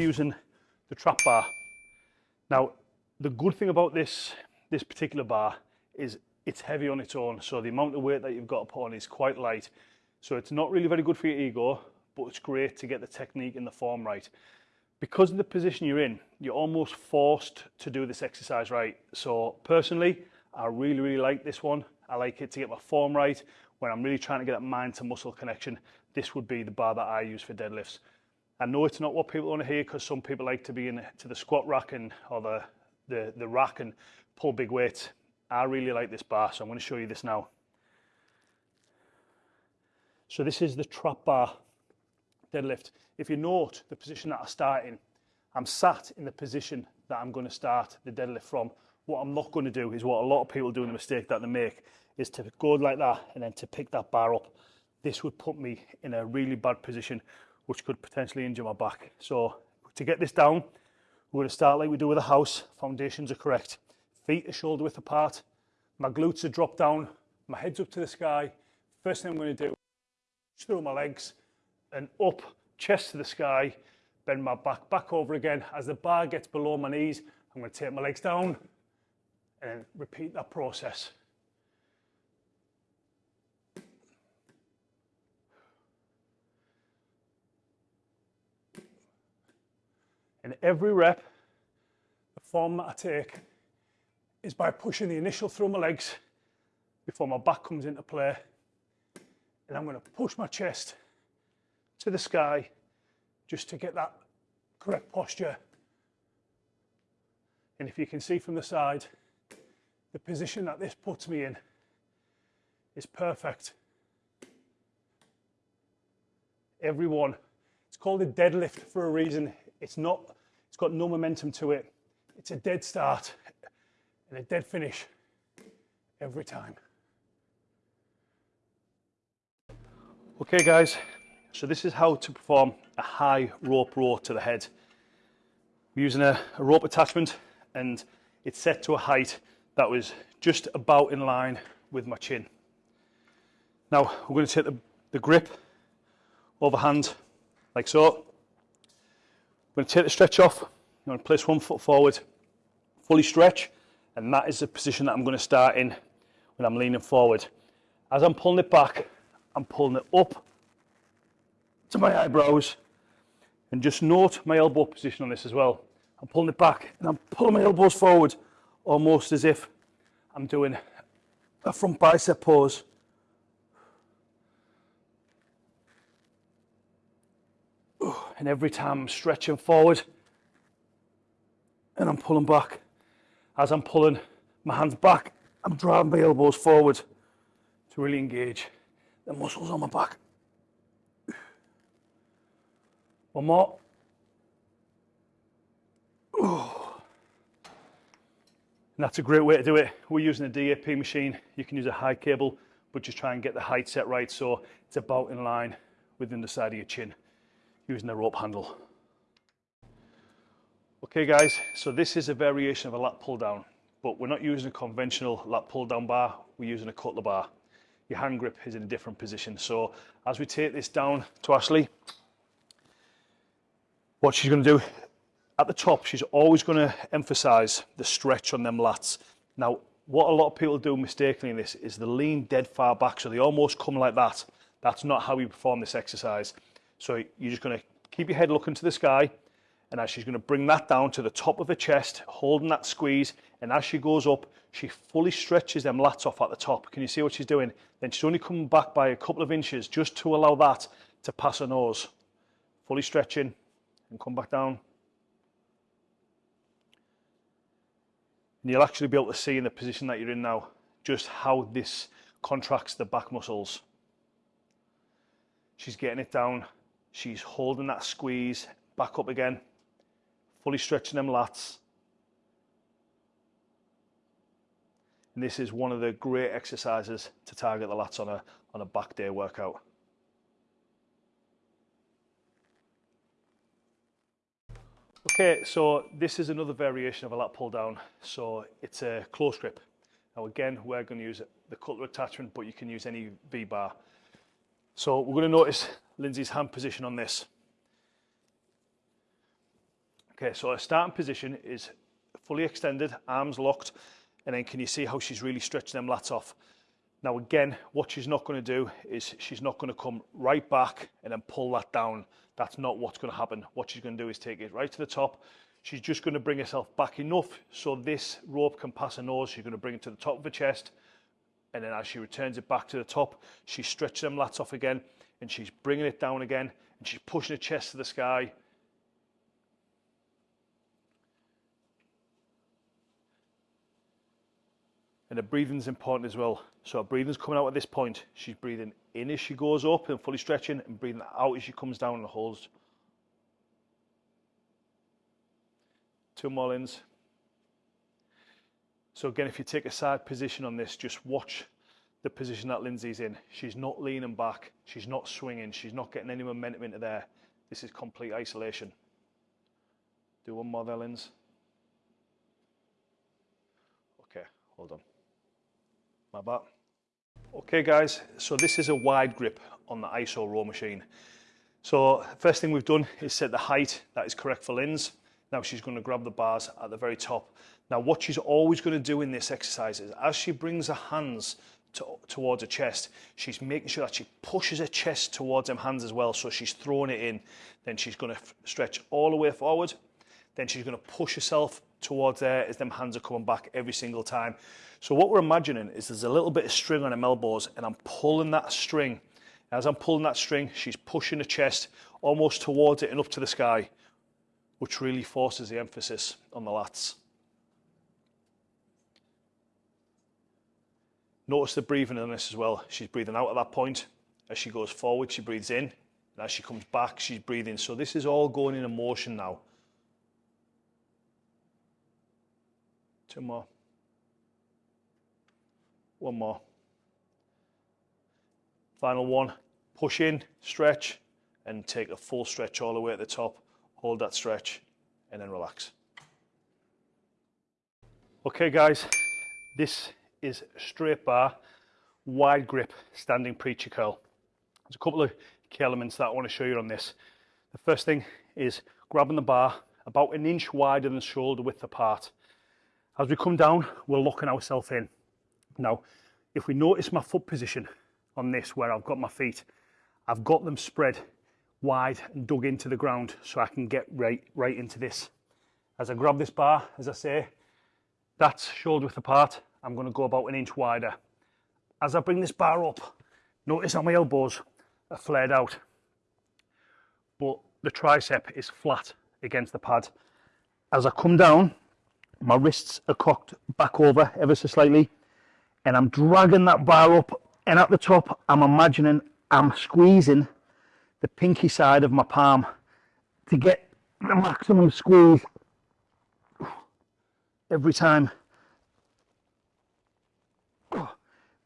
using the trap bar. Now, the good thing about this, this particular bar is it's heavy on its own. So the amount of weight that you've got to put on is quite light. So it's not really very good for your ego, but it's great to get the technique and the form right. Because of the position you're in, you're almost forced to do this exercise right. So personally, I really, really like this one. I like it to get my form right. When I'm really trying to get that mind to muscle connection, this would be the bar that I use for deadlifts. I know it's not what people want to hear because some people like to be in to the squat rack and or the, the, the rack and pull big weights. I really like this bar, so I'm going to show you this now. So this is the trap bar deadlift. If you note the position that I start in, I'm sat in the position that I'm going to start the deadlift from. What I'm not going to do is what a lot of people do in the mistake that they make is to go like that and then to pick that bar up. This would put me in a really bad position which could potentially injure my back. So to get this down, we're to start like we do with a house. Foundations are correct. Feet are shoulder width apart. My glutes are dropped down. My head's up to the sky. First thing I'm to do through my legs and up, chest to the sky, bend my back back over again. As the bar gets below my knees, I'm to take my legs down and repeat that process. And every rep, the form that I take is by pushing the initial through my legs before my back comes into play. And I'm going to push my chest to the sky just to get that correct posture. And if you can see from the side, the position that this puts me in is perfect. Everyone, it's called a deadlift for a reason. It's not, it's got no momentum to it. It's a dead start and a dead finish every time. Okay guys, so this is how to perform a high rope row to the head. We're using a, a rope attachment and it's set to a height that was just about in line with my chin. Now we're going to take the, the grip overhand like so. I'm going to take the stretch off. I'm going to place one foot forward, fully stretch, and that is the position that I'm going to start in when I'm leaning forward. As I'm pulling it back, I'm pulling it up to my eyebrows, and just note my elbow position on this as well. I'm pulling it back and I'm pulling my elbows forward almost as if I'm doing a front bicep pose And every time I'm stretching forward and I'm pulling back. As I'm pulling my hands back, I'm driving my elbows forward to really engage the muscles on my back. One more. And that's a great way to do it. We're using a DAP machine. You can use a high cable, but just try and get the height set right so it's about in line within the side of your chin using the rope handle. Okay guys, so this is a variation of a lat pull down, but we're not using a conventional lat pull down bar, we're using a cutler bar. Your hand grip is in a different position. So as we take this down to Ashley, what she's going to do at the top, she's always going to emphasize the stretch on them lats. Now, what a lot of people do mistakenly in this is they lean dead far back, so they almost come like that. That's not how we perform this exercise. So you're just going to keep your head looking to the sky, and as she's going to bring that down to the top of her chest, holding that squeeze, and as she goes up, she fully stretches them lats off at the top. Can you see what she's doing? Then she's only coming back by a couple of inches just to allow that to pass her nose. Fully stretching, and come back down. And you'll actually be able to see in the position that you're in now just how this contracts the back muscles. She's getting it down. She's holding that squeeze back up again, fully stretching them lats. And this is one of the great exercises to target the lats on a, on a back day workout. Okay, so this is another variation of a lat pull down. So it's a close grip. Now again, we're going to use the cutler attachment, but you can use any V-bar. So we're going to notice Lindsay's hand position on this. Okay, so her starting position is fully extended, arms locked, and then can you see how she's really stretching them lats off? Now again, what she's not going to do is she's not going to come right back and then pull that down. That's not what's going to happen. What she's going to do is take it right to the top. She's just going to bring herself back enough so this rope can pass her nose. She's going to bring it to the top of her chest. And then as she returns it back to the top, she's stretching them lats off again and she's bringing it down again and she's pushing her chest to the sky And the breathing's important as well. So her breathing's coming out at this point. She's breathing in as she goes up and fully stretching and breathing out as she comes down and holds. Two more ins. So again, if you take a side position on this, just watch the position that Lindsay's in. She's not leaning back. She's not swinging. She's not getting any momentum into there. This is complete isolation. Do one more there, Lindsay. Okay, hold on my back. Okay guys, so this is a wide grip on the ISO row machine. So first thing we've done is set the height that is correct for Linz. Now she's going to grab the bars at the very top. Now what she's always going to do in this exercise is as she brings her hands to, towards her chest, she's making sure that she pushes her chest towards them hands as well. So she's throwing it in. Then she's going to stretch all the way forward. Then she's going to push herself towards there as them hands are coming back every single time. So what we're imagining is there's a little bit of string on her elbows and I'm pulling that string. As I'm pulling that string, she's pushing the chest almost towards it and up to the sky, which really forces the emphasis on the lats. Notice the breathing on this as well. She's breathing out at that point. As she goes forward, she breathes in. And as she comes back, she's breathing. So this is all going in a motion now. Two more. One more. Final one. Push in, stretch, and take a full stretch all the way at the top. Hold that stretch, and then relax. Okay, guys, this is straight bar, wide grip, standing preacher curl. There's a couple of key elements that I want to show you on this. The first thing is grabbing the bar about an inch wider than shoulder width apart. As we come down, we're locking ourselves in. Now, if we notice my foot position on this, where I've got my feet, I've got them spread wide and dug into the ground so I can get right, right into this. As I grab this bar, as I say, that's shoulder width apart. I'm gonna go about an inch wider. As I bring this bar up, notice how my elbows are flared out, but the tricep is flat against the pad. As I come down, my wrists are cocked back over ever so slightly and I'm dragging that bar up and at the top I'm imagining I'm squeezing the pinky side of my palm to get the maximum squeeze every time.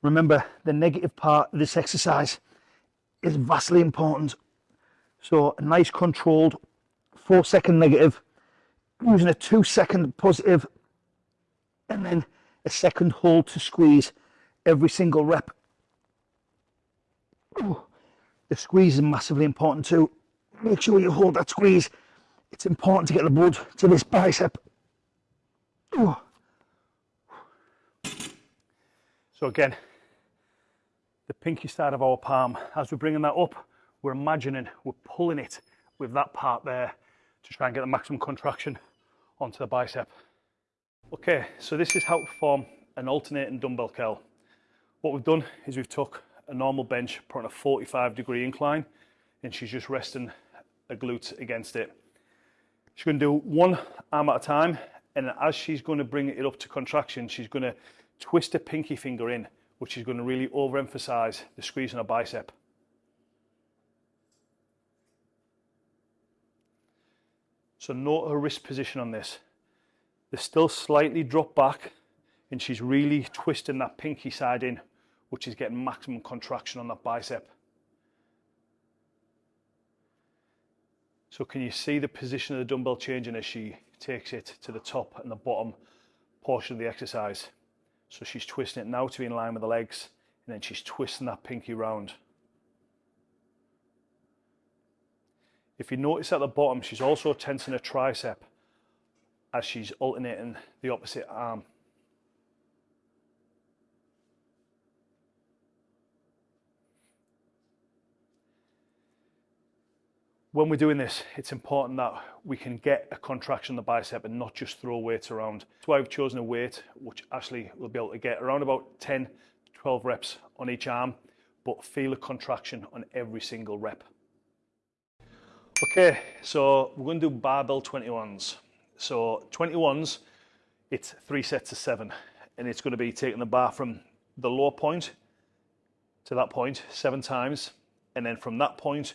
Remember the negative part of this exercise is vastly important. So a nice controlled four second negative using a two second positive and then a second hold to squeeze every single rep. The squeeze is massively important too. Make sure you hold that squeeze. It's important to get the blood to this bicep. So again, the pinky side of our palm, as we're bringing that up, we're imagining we're pulling it with that part there to try and get the maximum contraction onto the bicep. Okay, so this is how to perform an alternating dumbbell curl. What we've done is we've took a normal bench, put on a 45 degree incline, and she's just resting a glute against it. She's going to do one arm at a time, and as she's going to bring it up to contraction, she's going to twist her pinky finger in, which is going to really overemphasize the squeeze on her bicep. So note her wrist position on this. They're still slightly dropped back and she's really twisting that pinky side in, which is getting maximum contraction on that bicep. So can you see the position of the dumbbell changing as she takes it to the top and the bottom portion of the exercise? So she's twisting it now to be in line with the legs and then she's twisting that pinky round. If you notice at the bottom, she's also tensing her tricep as she's alternating the opposite arm. When we're doing this, it's important that we can get a contraction in the bicep and not just throw weights around. That's why I've chosen a weight which Ashley will be able to get around about 10, 12 reps on each arm, but feel a contraction on every single rep. Okay, so we're going to do barbell 21s. So 21s, it's three sets of seven, and it's going to be taking the bar from the low point to that point seven times, and then from that point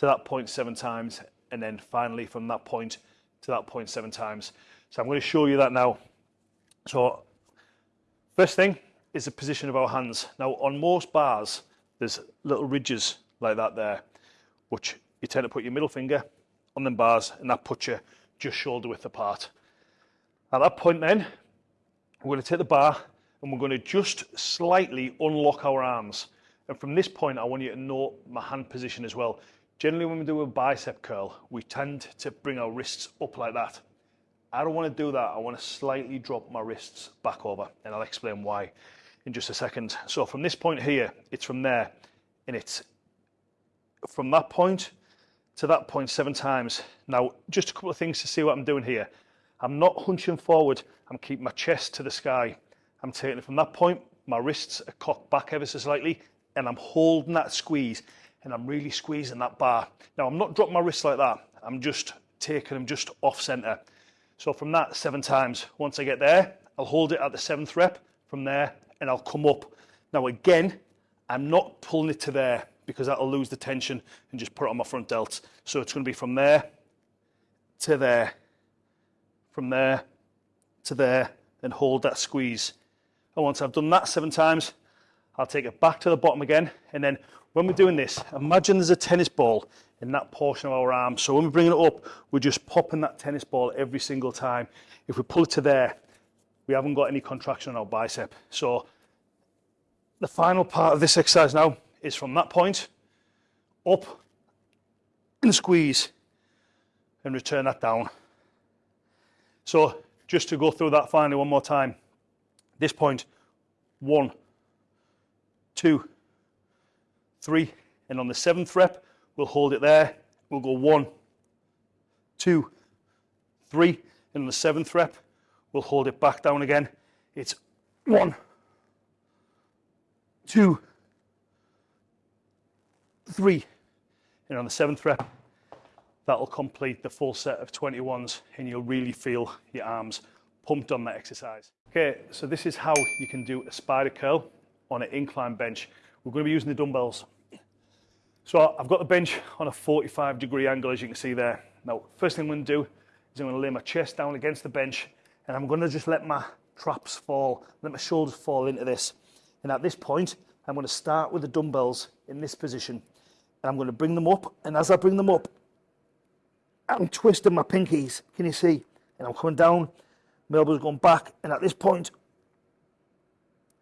to that point seven times, and then finally from that point to that point seven times. So I'm going to show you that now. So first thing is the position of our hands. Now on most bars, there's little ridges like that there, which you tend to put your middle finger on them bars and that puts you just shoulder width apart. At that point then, we're going to take the bar and we're going to just slightly unlock our arms. And from this point, I want you to note my hand position as well. Generally, when we do a bicep curl, we tend to bring our wrists up like that. I don't want to do that. I want to slightly drop my wrists back over, and I'll explain why in just a second. So from this point here, it's from there, and it's from that point to that point seven times. Now, just a couple of things to see what I'm doing here. I'm not hunching forward. I'm keeping my chest to the sky. I'm taking it from that point. My wrists are cocked back ever so slightly, and I'm holding that squeeze and I'm really squeezing that bar. Now I'm not dropping my wrists like that. I'm just taking them just off center. So from that seven times, once I get there, I'll hold it at the seventh rep from there and I'll come up. Now again, I'm not pulling it to there because that'll lose the tension and just put it on my front delts. So it's gonna be from there to there, from there to there and hold that squeeze. And once I've done that seven times, I'll take it back to the bottom again and then when we're doing this, imagine there's a tennis ball in that portion of our arm. So when we bring it up, we're just popping that tennis ball every single time. If we pull it to there, we haven't got any contraction on our bicep. So the final part of this exercise now is from that point up and squeeze and return that down. So just to go through that finally one more time. This point, one, two, three, and on the seventh rep, we'll hold it there. We'll go one, two, three, and on the seventh rep, we'll hold it back down again. It's one, two, three, and on the seventh rep, that'll complete the full set of 21s and you'll really feel your arms pumped on that exercise. Okay, so this is how you can do a spider curl on an incline bench. We're going to be using the dumbbells. So I've got the bench on a 45 degree angle, as you can see there. Now, first thing I'm going to do is I'm going to lay my chest down against the bench and I'm going to just let my traps fall, let my shoulders fall into this. And at this point, I'm going to start with the dumbbells in this position. And I'm going to bring them up. And as I bring them up, I'm twisting my pinkies. Can you see? And I'm coming down, my elbows going back. And at this point,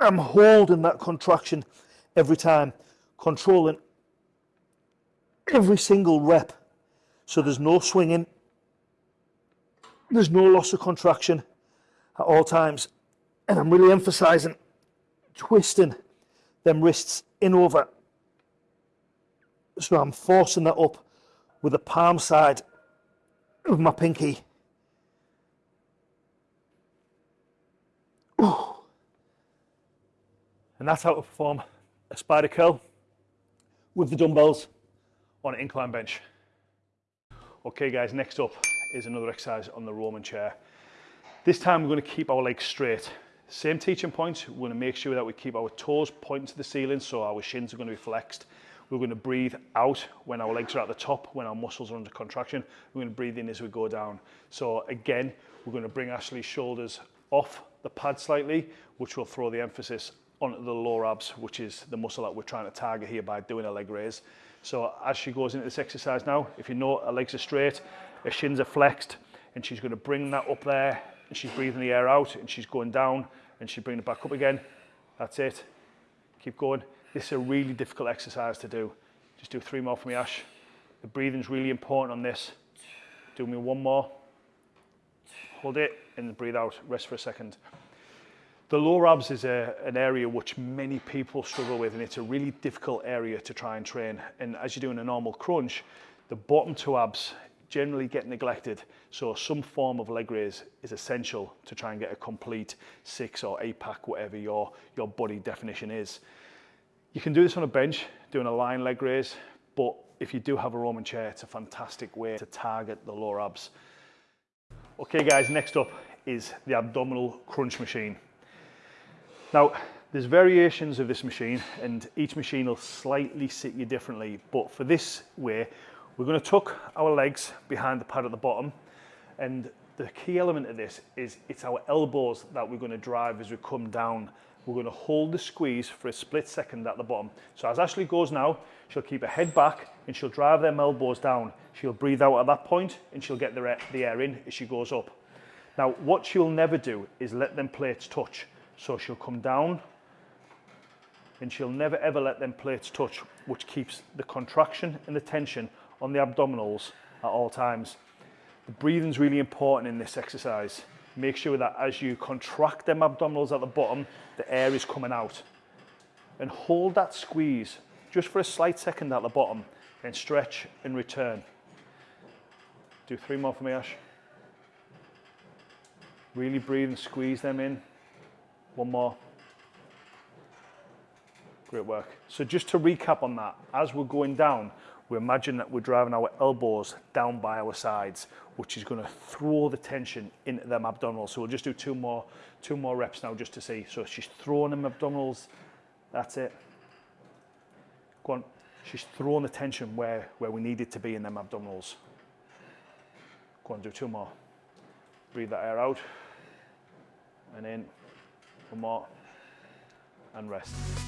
I'm holding that contraction every time, controlling every single rep. So there's no swinging, there's no loss of contraction at all times. And I'm really emphasizing twisting them wrists in over. So I'm forcing that up with the palm side of my pinky. Ooh. And that's how to perform a spider curl with the dumbbells on an incline bench. Okay guys, next up is another exercise on the Roman chair. This time we're going to keep our legs straight. Same teaching points, we're going to make sure that we keep our toes pointing to the ceiling so our shins are going to be flexed. We're going to breathe out when our legs are at the top, when our muscles are under contraction. We're going to breathe in as we go down. So again, we're going to bring Ashley's shoulders off the pad slightly, which will throw the emphasis onto the lower abs, which is the muscle that we're trying to target here by doing a leg raise. So as she goes into this exercise now, if you know her legs are straight, her shins are flexed, and she's going to bring that up there, and she's breathing the air out, and she's going down, and she's bringing it back up again. That's it. Keep going. This is a really difficult exercise to do. Just do three more for me, Ash. The breathing's really important on this. Do me one more. hold it and breathe out, rest for a second. The lower abs is a, an area which many people struggle with and it's a really difficult area to try and train. And as you're doing a normal crunch, the bottom two abs generally get neglected. So some form of leg raise is essential to try and get a complete six or eight pack, whatever your, your body definition is. You can do this on a bench, doing a line leg raise, but if you do have a Roman chair, it's a fantastic way to target the lower abs. Okay guys, next up is the abdominal crunch machine. Now, there's variations of this machine and each machine will slightly sit you differently, but for this way, we're gonna tuck our legs behind the pad at the bottom and the key element of this is it's our elbows that we're gonna drive as we come down. We're gonna hold the squeeze for a split second at the bottom. So as Ashley goes now, she'll keep her head back and she'll drive them elbows down. She'll breathe out at that point and she'll get the air, the air in as she goes up. Now, what she'll never do is let them plates touch. So she'll come down and she'll never ever let them plates touch, which keeps the contraction and the tension on the abdominals at all times. The breathing's really important in this exercise. Make sure that as you contract them abdominals at the bottom, the air is coming out. And hold that squeeze just for a slight second at the bottom, then stretch and return. Do three more for me, Ash. Really breathe and squeeze them in. One more. Great work. So just to recap on that, as we're going down, we imagine that we're driving our elbows down by our sides, which is going to throw the tension into them abdominals. So we'll just do two more, two more reps now just to see. So she's throwing them abdominals. That's it. Go on. She's throwing the tension where, where we need it to be in them abdominals. Go on, do two more. Breathe that air out and in one more, and rest.